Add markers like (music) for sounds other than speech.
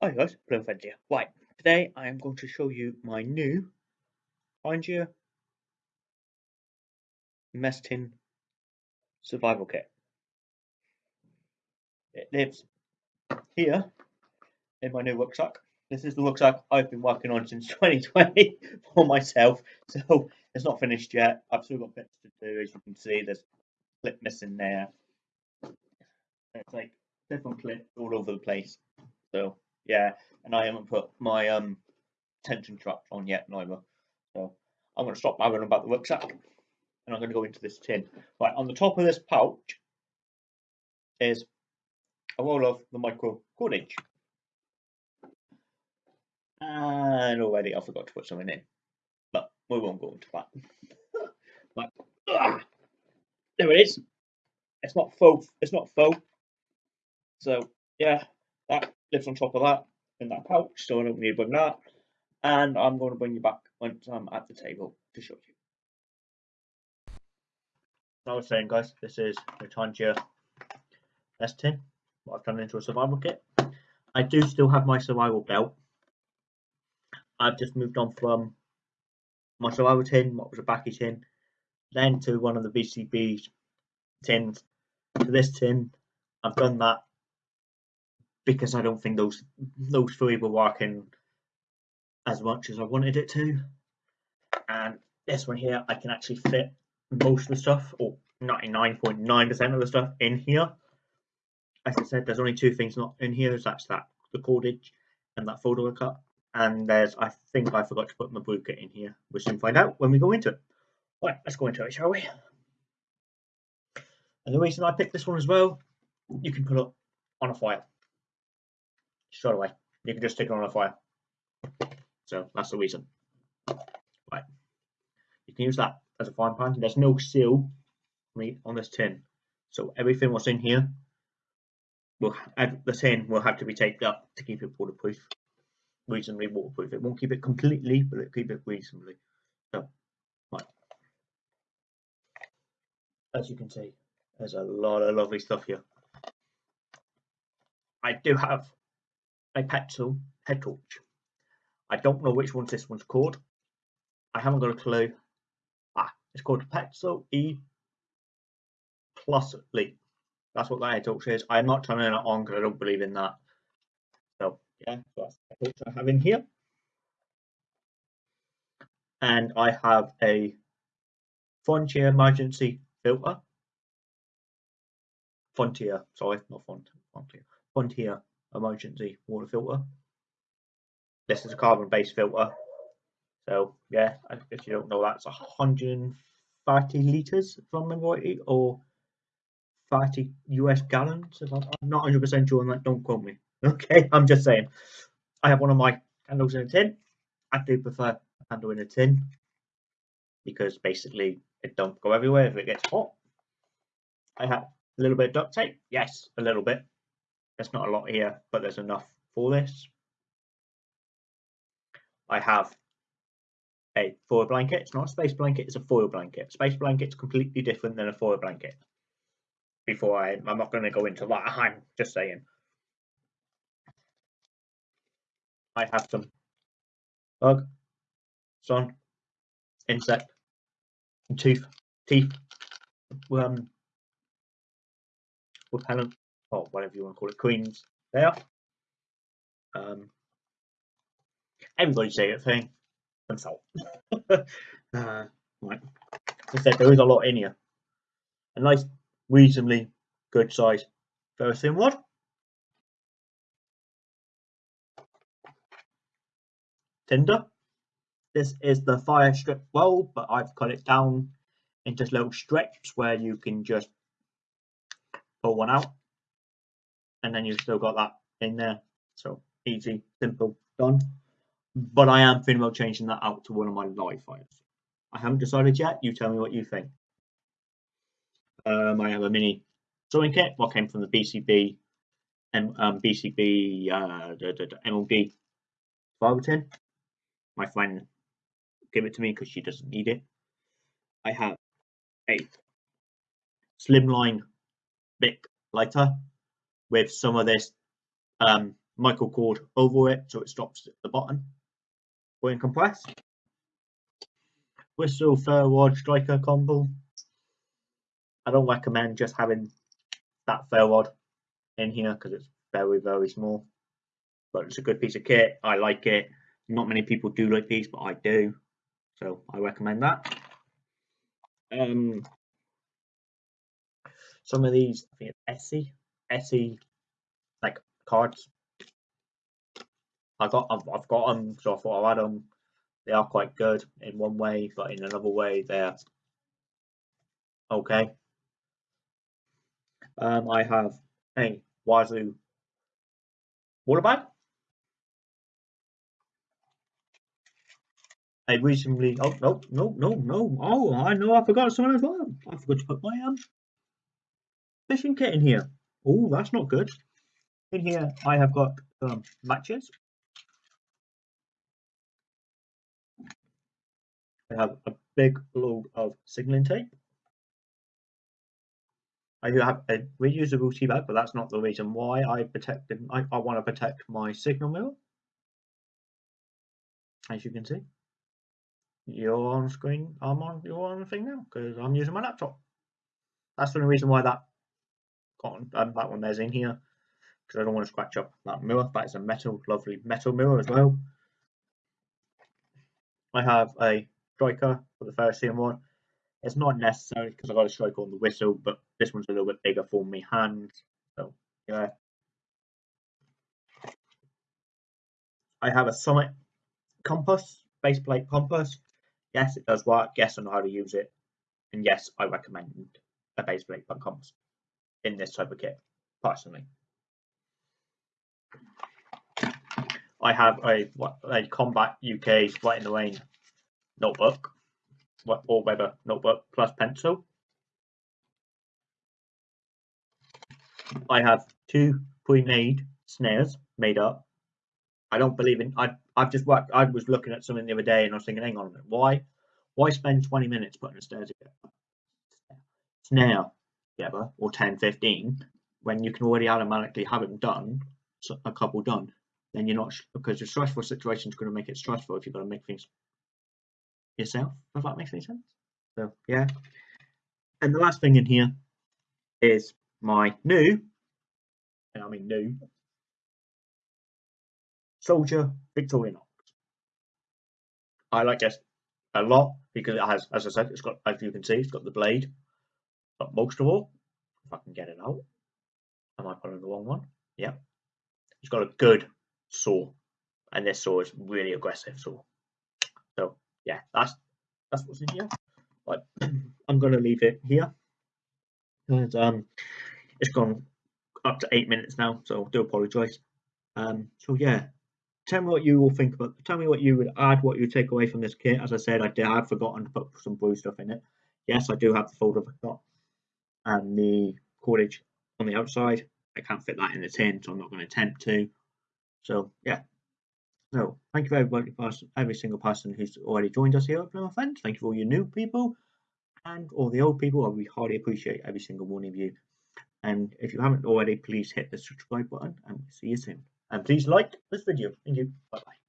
Hi guys, Blowfed here. Right, today I am going to show you my new Find Mess Tin Survival Kit. It lives here in my new rucksack. This is the rucksack I've been working on since (laughs) 2020 for myself, so it's not finished yet. I've still got bits to do, as you can see. There's clip missing there. It's like different clips all over the place. So yeah, and I haven't put my um tension straps on yet neither. So I'm going to stop babbling about the rucksack and I'm going to go into this tin. Right, on the top of this pouch is a roll of the micro cordage. And already I forgot to put something in, but we won't go into that. (laughs) but, there it is. It's not faux. It's not faux. So yeah, that lives on top of that in that pouch, so I don't need to bring that. And I'm going to bring you back once I'm at the table to show you. As I was saying, guys, this is the Tangier S10, what I've turned into a survival kit. I do still have my survival belt. I've just moved on from my survival tin, what was a backy tin, then to one of the BCB tins, to this tin. I've done that because I don't think those those three were working as much as I wanted it to. And this one here, I can actually fit most of the stuff, or 99.9% of the stuff in here. As I said, there's only two things not in here. That's that the cordage and that folder cut. And there's, I think I forgot to put my kit in here. We'll soon find out when we go into it. Right, let's go into it, shall we? And the reason I picked this one as well, you can put it on a fire straight away. You can just stick it on a fire. So that's the reason. Right. You can use that as a frying pan. There's no seal on this tin. So everything what's in here will the tin will have to be taped up to keep it waterproof. Reasonably waterproof. It won't keep it completely, but it'll keep it reasonably. So right. As you can see, there's a lot of lovely stuff here. I do have a Petzl head torch. I don't know which one this one's called. I haven't got a clue. Ah, it's called Petzl E plus Lite. That's what that head torch is. I'm not turning it on because I don't believe in that. So yeah, that's the torch I have in here. And I have a Frontier emergency filter. Frontier, sorry, not Frontier. Frontier emergency water filter. This is a carbon based filter. So yeah, if you don't know that's 130 litres if I remember or 30 US gallons. If I'm, I'm not 100% sure on that, don't quote me. (laughs) Okay, I'm just saying. I have one of my candles in a tin. I do prefer a candle in a tin because basically it don't go everywhere if it gets hot. I have a little bit of duct tape. Yes, a little bit. There's not a lot here, but there's enough for this. I have a foil blanket. It's not a space blanket, it's a foil blanket. Space blanket's completely different than a foil blanket. Before I, I'm not going to go into that, (laughs) I'm just saying. I have some bug, sun, insect, tooth, teeth, um, repellent or whatever you want to call it, queens there. Um, everybody's favourite thing, and salt. uh, right. As I said, there is a lot in here. A nice, reasonably good size ferrocerium rod. Tinder. This is the fire strip roll, but I've cut it down into little strips where you can just pull one out and then you've still got that in there. So easy, simple, done. But I am thinking about changing that out to one of my live fires. I haven't decided yet. You tell me what you think. Um, I have a mini sewing kit. What came from the BCB and um, BCB uh, the, the, the. My friend gave it to me because she doesn't need it. I have a slimline Bic lighter with some of this um, micro cord over it so it stops at the bottom when compressed. Whistle ferro striker combo. I don't recommend just having that ferro in here because it's very very small. But it's a good piece of kit. I like it. Not many people do like these, but I do. So I recommend that. Um, some of these, I think it's Etsy, Etsy, like cards. I got, I've, I've got them, so I thought i had them. They are quite good in one way, but in another way, they're okay. Um, I have a Wazoo water bag. I recently, oh, no, no, no, no. Oh, I know I forgot something as well. I forgot to put my um, fishing kit in here. Oh, that's not good. In here, I have got um, matches. I have a big load of signaling tape. I do have a reusable tea bag, but that's not the reason why I protected. I, I want to protect my signal mirror, as you can see. You're on screen. I'm on. You're on thing now because I'm using my laptop. That's the only reason why that um, that one there's in here because I don't want to scratch up that mirror. That is a metal, lovely metal mirror as well. I have a striker for the first one. It's not necessary because I've got a striker on the whistle, but this one's a little bit bigger for me hands. So yeah. I have a Summit compass, base plate compass. Yes, it does work. Yes, I know how to use it. And yes, I recommend a base plate compass in this type of kit, personally. I have a, a Combat UK Rite in the Rain notebook or Weber notebook plus pencil. I have two pre-made snares made up. I don't believe in. I I've just worked. I was looking at something the other day and I was thinking, hang on a minute, why why spend 20 minutes putting a snare together? Snare together or 10, 15 when you can already automatically have them done, so a couple done. Then you're not because a stressful situation is going to make it stressful if you've got to make things yourself, if that makes any sense. So yeah. And the last thing in here is my new, and I mean new, Soldier Victorinox. I like this a lot because it has, as I said, it's got, as you can see, it's got the blade. But most of all, if I can get it out, am I putting the wrong one? Yeah. He's got a good saw, and this saw is really aggressive saw. So yeah, that's that's what's in here. But (clears throat) I'm going to leave it here. And, um, it's gone up to eight minutes now, so I do apologise. Um, so yeah, tell me what you will think about. Tell me what you would add, what you take away from this kit. As I said, I did I have forgotten to put some blue stuff in it. Yes, I do have the folder I got and the cordage on the outside. I can't fit that in the tin, so I'm not going to attempt to. So yeah, so thank you for everybody, every single person who's already joined us here my friends. Thank you for all your new people and all the old people. We highly appreciate every single one of you. And if you haven't already, please hit the subscribe button and see you soon. And please like this video. Thank you. Bye bye.